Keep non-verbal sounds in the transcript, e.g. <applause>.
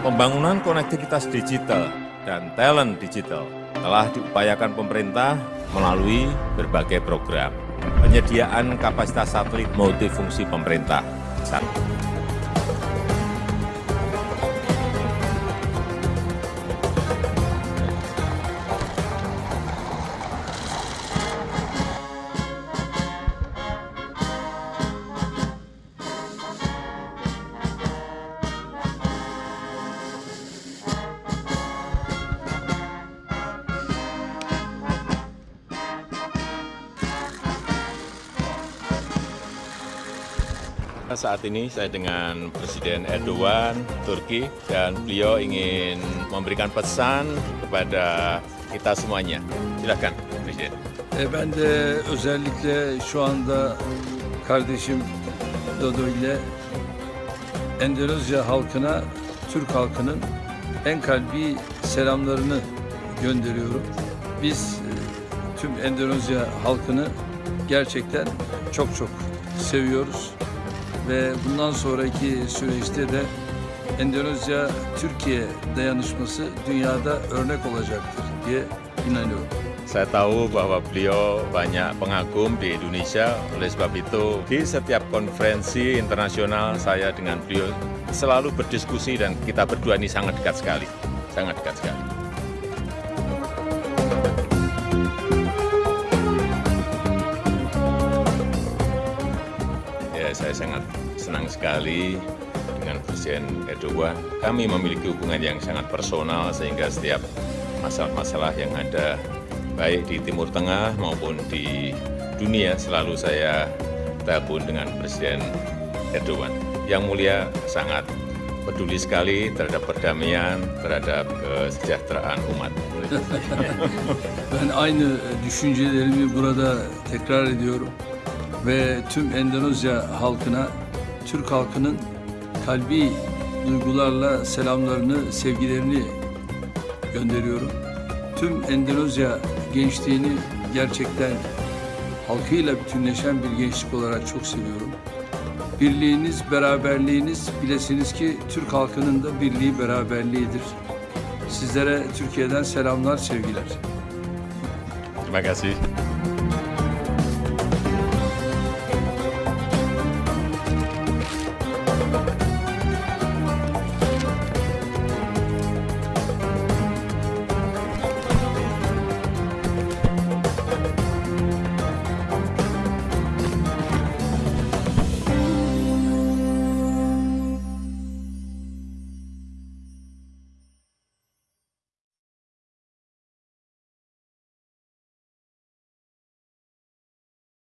Pembangunan konektivitas digital dan talent digital telah diupayakan pemerintah melalui berbagai program. Penyediaan kapasitas satelit multifungsi pemerintah. Satu. Saat ini saya dengan Presiden Erdogan, Turki, dan beliau ingin memberikan pesan kepada kita semuanya. Silakan, Presiden. E, ben de özellikle şu anda kardeşim Dodo ile Endonezya halkına, Türk halkının en kalbi selamlarını gönderiyorum. Biz e, tüm Endonezya halkını gerçekten çok çok seviyoruz ve bundan sonraki süreçte de Endonezya-Türkiye dayanışması dünyada örnek olacaktır diye inanıyorum. Saya tahu bahwa beliau banyak pengagum di Indonesia, oleh sebab itu di setiap konferensi internasional saya dengan beliau selalu berdiskusi dan kita berdua ini sangat dekat sekali, sangat dekat sekali. Saya sangat senang sekali dengan Presiden Erdogan. Kami memiliki hubungan yang sangat personal sehingga setiap masalah-masalah yang ada baik di Timur Tengah maupun di dunia selalu saya tabun dengan Presiden Erdogan. Yang mulia sangat peduli sekali terhadap perdamaian, terhadap kesejahteraan umat. <laughs> Ben aynı düşüncelerimi burada tekrar ediyorum ve tüm Endonezya halkına, Türk halkının kalbi duygularla selamlarını, sevgilerini gönderiyorum. Tüm Endonezya gençliğini gerçekten halkıyla bütünleşen bir gençlik olarak çok seviyorum. Birliğiniz, beraberliğiniz bilesiniz ki Türk halkının da birliği, beraberliğidir. Sizlere Türkiye'den selamlar, sevgiler. Terima kasih.